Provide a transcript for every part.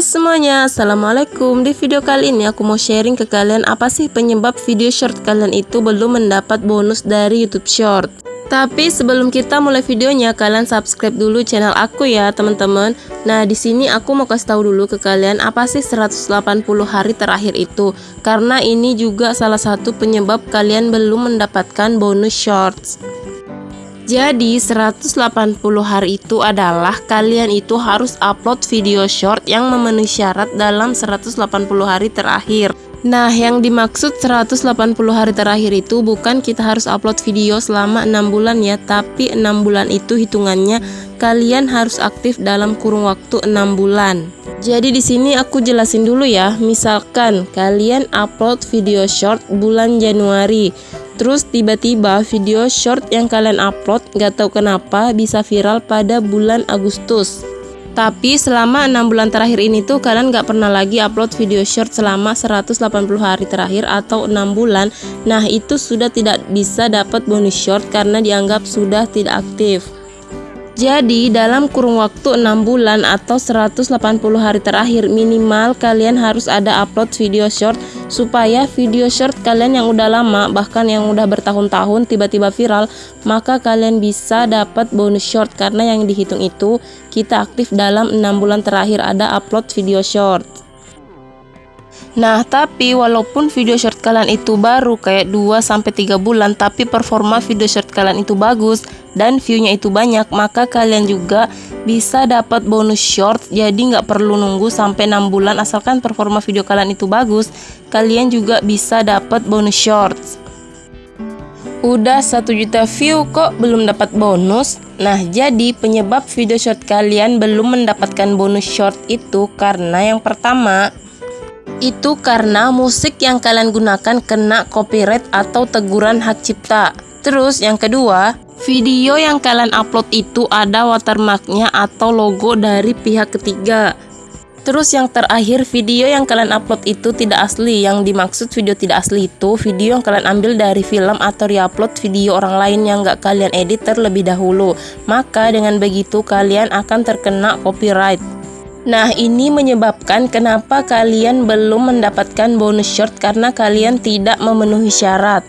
semuanya, Assalamualaikum. Di video kali ini aku mau sharing ke kalian apa sih penyebab video short kalian itu belum mendapat bonus dari youtube short. Tapi sebelum kita mulai videonya, kalian subscribe dulu channel aku ya teman-teman. Nah di sini aku mau kasih tahu dulu ke kalian apa sih 180 hari terakhir itu. Karena ini juga salah satu penyebab kalian belum mendapatkan bonus shorts jadi 180 hari itu adalah kalian itu harus upload video short yang memenuhi syarat dalam 180 hari terakhir Nah yang dimaksud 180 hari terakhir itu bukan kita harus upload video selama 6 bulan ya Tapi 6 bulan itu hitungannya kalian harus aktif dalam kurung waktu 6 bulan jadi di sini aku jelasin dulu ya. Misalkan kalian upload video short bulan Januari, Terus tiba-tiba video short yang kalian upload gak tahu kenapa bisa viral pada bulan Agustus. Tapi selama 6 bulan terakhir ini tuh kalian gak pernah lagi upload video short selama 180 hari terakhir atau 6 bulan Nah itu sudah tidak bisa dapat bonus short karena dianggap sudah tidak aktif jadi dalam kurung waktu 6 bulan atau 180 hari terakhir minimal kalian harus ada upload video short supaya video short kalian yang udah lama bahkan yang udah bertahun-tahun tiba-tiba viral maka kalian bisa dapat bonus short. Karena yang dihitung itu kita aktif dalam 6 bulan terakhir ada upload video short. Nah, tapi walaupun video short kalian itu baru kayak 2-3 bulan Tapi performa video short kalian itu bagus dan viewnya itu banyak Maka kalian juga bisa dapat bonus short. Jadi nggak perlu nunggu sampai 6 bulan Asalkan performa video kalian itu bagus Kalian juga bisa dapat bonus short. Udah 1 juta view kok belum dapat bonus? Nah jadi penyebab video short kalian belum mendapatkan bonus short itu Karena yang pertama itu karena musik yang kalian gunakan kena copyright atau teguran hak cipta. Terus yang kedua, video yang kalian upload itu ada watermarknya atau logo dari pihak ketiga. Terus yang terakhir, video yang kalian upload itu tidak asli. Yang dimaksud video tidak asli itu video yang kalian ambil dari film atau reupload video orang lain yang gak kalian edit terlebih dahulu. Maka dengan begitu kalian akan terkena copyright. Nah ini menyebabkan kenapa kalian belum mendapatkan bonus short karena kalian tidak memenuhi syarat.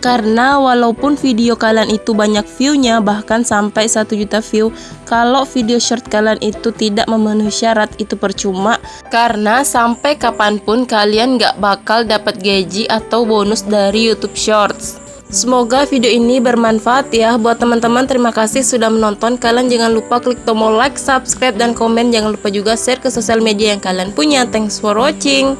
Karena walaupun video kalian itu banyak viewnya bahkan sampai 1 juta view kalau video short kalian itu tidak memenuhi syarat itu percuma. Karena sampai kapan pun kalian gak bakal dapat gaji atau bonus dari youtube shorts Semoga video ini bermanfaat ya buat teman-teman. Terima kasih sudah menonton. Kalian jangan lupa klik tombol like, subscribe, dan komen. Jangan lupa juga share ke sosial media yang kalian punya. Thanks for watching.